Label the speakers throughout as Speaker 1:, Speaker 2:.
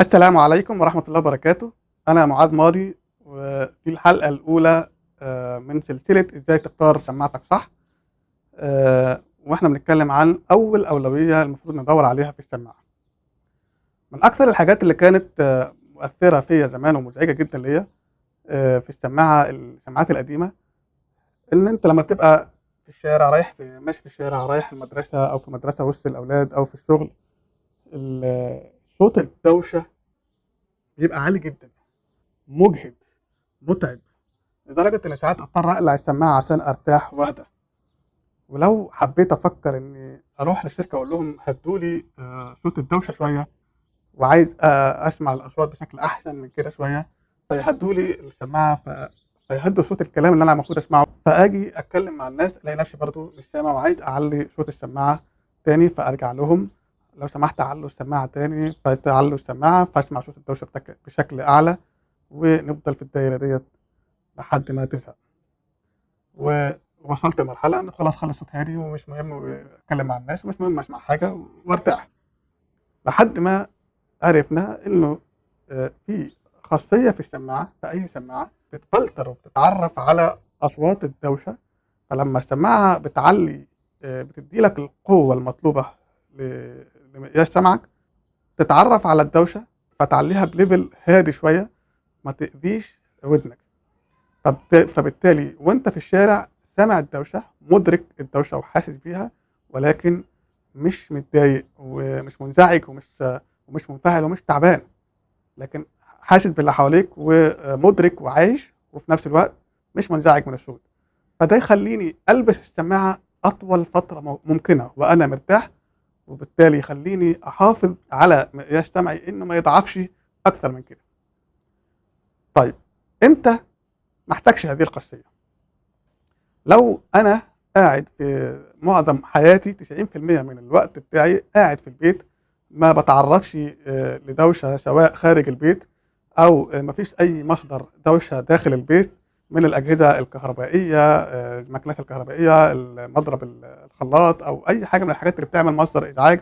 Speaker 1: السلام عليكم ورحمة الله وبركاته. أنا معاذ ماضي ودي الحلقة الأولى آه، من سلسلة إزاي تختار سماعتك صح. آه، وإحنا بنتكلم عن أول أولوية المفروض ندور عليها في السماعة. من أكثر الحاجات اللي كانت آه، مؤثرة فيا زمان ومزعجة جدا ليا في السماعة السماعات القديمة إن أنت لما تبقى في الشارع رايح في ماشي في الشارع رايح المدرسة أو في مدرسة وسط الأولاد أو في الشغل ال- صوت الدوشة بيبقى عالي جدا مجهد متعب لدرجة إن ساعات أضطر أقلع السماعة عشان أرتاح وأهدى. ولو حبيت أفكر إني أروح للشركة أقول لهم هدولي آه، صوت الدوشة شوية وعايز آه، أسمع الأصوات بشكل أحسن من كده شوية فيهدولي السماعة ف... فيهدوا صوت الكلام اللي أنا المفروض أسمعه. فأجي أتكلم مع الناس ألاقي نفسي برضو مش سامع وعايز أعلي صوت السماعة تاني فأرجع لهم لو سمحت علوا السماعة تاني فتعلوا السماعة فأسمع صوت الدوشة بتك- بشكل أعلى ونفضل في الدايرة ديت لحد ما تزهق. ووصلت لمرحلة إن خلاص خلص صوت هادي ومش مهم أتكلم مع الناس ومش مهم أسمع حاجة وأرتاح. لحد ما عرفنا إنه آه، في خاصية في السماعة في أي سماعة بتفلتر وبتتعرف على أصوات الدوشة. فلما السماعة بتعلي آه، بتدي لك القوة المطلوبة لمقياس سمعك تتعرف على الدوشة فتعليها بليفل هادي شوية ما تأذيش ودنك. فبالتالي وانت في الشارع سامع الدوشة مدرك الدوشة وحاسس بيها ولكن مش متضايق ومش منزعج ومش ومش منفعل ومش تعبان. لكن حاسس باللي حواليك ومدرك وعايش وفي نفس الوقت مش منزعج من الصوت فده يخليني ألبس السماعة أطول فترة ممكنة وأنا مرتاح وبالتالي يخليني أحافظ على مقياس سمعي إنه ما يضعفش أكثر من كده. طيب إمتى ما احتاجش هذه الخاصيه لو أنا قاعد في معظم حياتي 90% من الوقت بتاعي قاعد في البيت ما بتعرضش آه، لدوشة سواء خارج البيت أو آه، مفيش أي مصدر دوشة داخل البيت من الأجهزة الكهربائية آه، المكنات الكهربائية المضرب ال- الخلاط أو أي حاجة من الحاجات اللي بتعمل مصدر إزعاج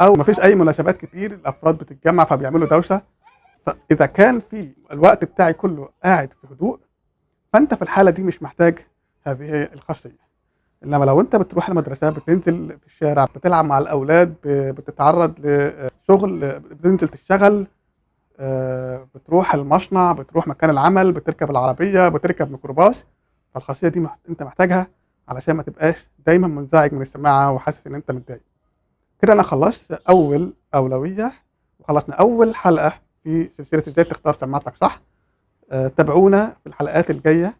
Speaker 1: أو مفيش أي مناسبات كتير الأفراد بتتجمع فبيعملوا دوشة. فإذا كان في الوقت بتاعي كله قاعد في هدوء فأنت في الحالة دي مش محتاج هذه الخاصية. إنما لو أنت بتروح المدرسة بتنزل في الشارع بتلعب مع الأولاد بتتعرض لشغل بتنزل تشتغل بتروح المصنع بتروح مكان العمل بتركب العربية بتركب ميكروباص فالخاصية دي مح- انت محتاجها علشان ما تبقاش دايما منزعج من السماعة وحاسس ان انت متضايق. كده أنا خلصت اول اولوية وخلصنا اول حلقة في سلسلة إزاي تختار سماعتك صح؟ آه، تابعونا في الحلقات الجاية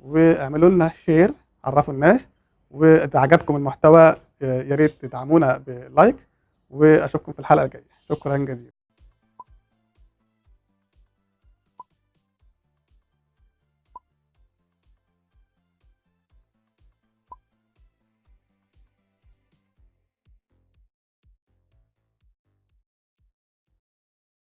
Speaker 1: واعملوا لنا share عرفوا الناس وإذا عجبكم المحتوى آه، يا ريت تدعمونا ب like وأشوفكم في الحلقة الجاية. شكرا جزيلا.